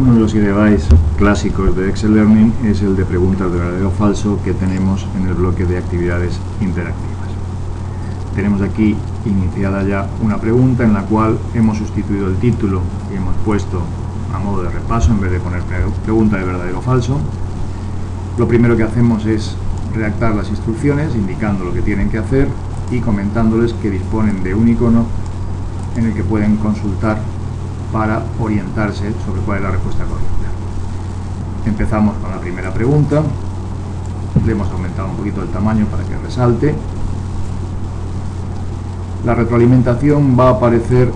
Uno de los device clásicos de Excel Learning es el de preguntas de verdadero o falso que tenemos en el bloque de actividades interactivas. Tenemos aquí iniciada ya una pregunta en la cual hemos sustituido el título y hemos puesto a modo de repaso en vez de poner pregunta de verdadero o falso. Lo primero que hacemos es redactar las instrucciones indicando lo que tienen que hacer y comentándoles que disponen de un icono en el que pueden consultar para orientarse sobre cuál es la respuesta correcta. Empezamos con la primera pregunta, le hemos aumentado un poquito el tamaño para que resalte. La retroalimentación va a aparecer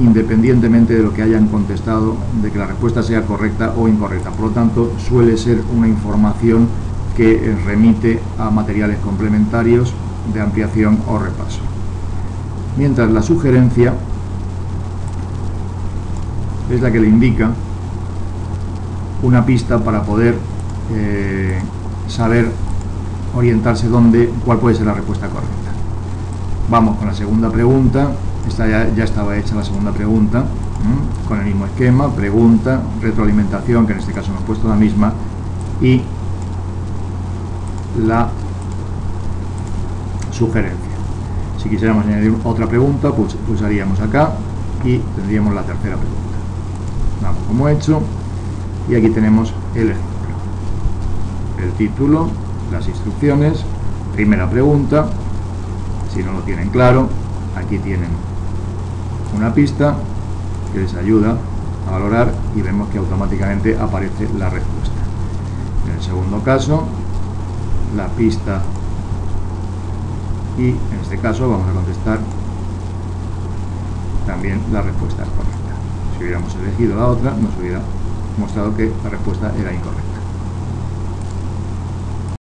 independientemente de lo que hayan contestado, de que la respuesta sea correcta o incorrecta. Por lo tanto, suele ser una información que remite a materiales complementarios de ampliación o repaso. Mientras la sugerencia es la que le indica una pista para poder eh, saber orientarse dónde, cuál puede ser la respuesta correcta. Vamos con la segunda pregunta, esta ya, ya estaba hecha la segunda pregunta, con el mismo esquema, pregunta, retroalimentación, que en este caso hemos puesto la misma, y la sugerencia. Si quisiéramos añadir otra pregunta, pues pulsaríamos acá y tendríamos la tercera pregunta. Vamos como hecho y aquí tenemos el ejemplo. El título, las instrucciones, primera pregunta, si no lo tienen claro, aquí tienen una pista que les ayuda a valorar y vemos que automáticamente aparece la respuesta. En el segundo caso, la pista y en este caso vamos a contestar también la respuesta correcta. Si hubiéramos elegido la otra, nos hubiera mostrado que la respuesta era incorrecta.